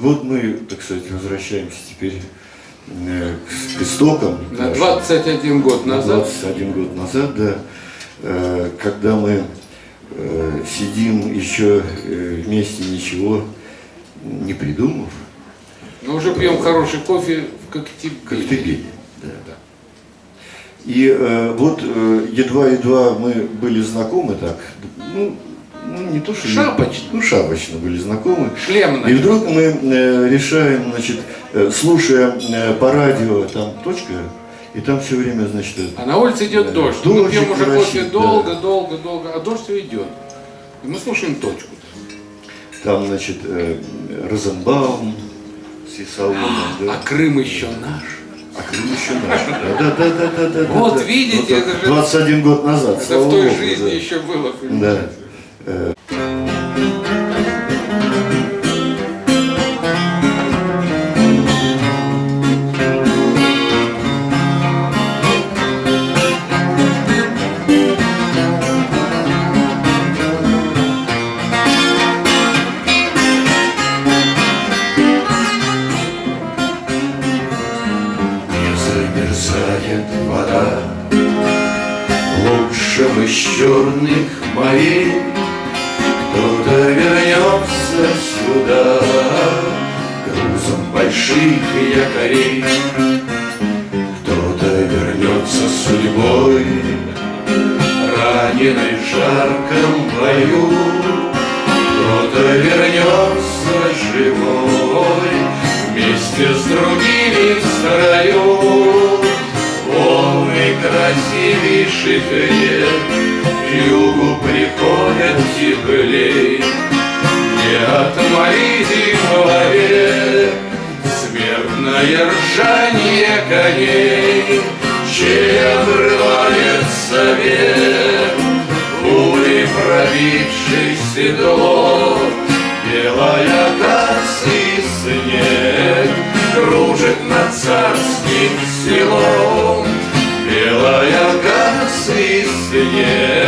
вот мы, так сказать, возвращаемся теперь э, к истокам. На 21 год назад. 21 год назад, да, э, когда мы э, сидим еще вместе, ничего не придумав. Но уже пьем хороший кофе в Коктебеле. Коктебеле, да. да. И э, вот едва-едва мы были знакомы так, ну, ну не то что... Шапочно. Ну, шапочно были знакомы. Шлемно. И вдруг мы э, решаем, значит, э, слушая э, по радио, там точка, и там все время, значит... А на улице идет э, дождь. Мы пьем уже кофе долго, да. долго, долго, а дождь все идет. И мы слушаем точку. Там, значит, э, Розенбаум с Исаулом. А, да. а Крым еще наш. А Крым еще наш. Да, да, да, да, да. Вот да, видите, вот, это же... 21 год назад. Это в той Богу, жизни да. еще было. Понимаете? Да. Замерзает вода. Лучшим из черных морей вернется сюда Грузом больших якорей. Кто-то вернется судьбой Раненой в жарком бою. Кто-то вернется красивейших лет К югу приходят теплей. Не отморите вовек Смертное ржание коней Чей обрывается век Пулей пробивший седло Белая касса и снег Кружит над царским селом и снег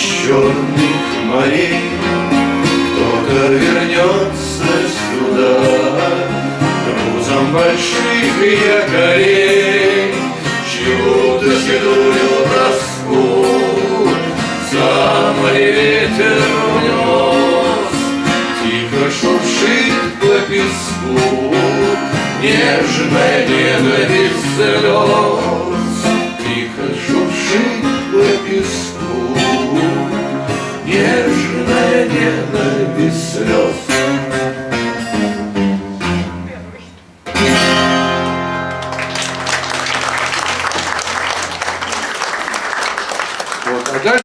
черных морей. Вернется сюда Грузом больших якорей. Чью-то седую тоску За море ветер унес. Тихо шуршит по песку Нежная ненависть слез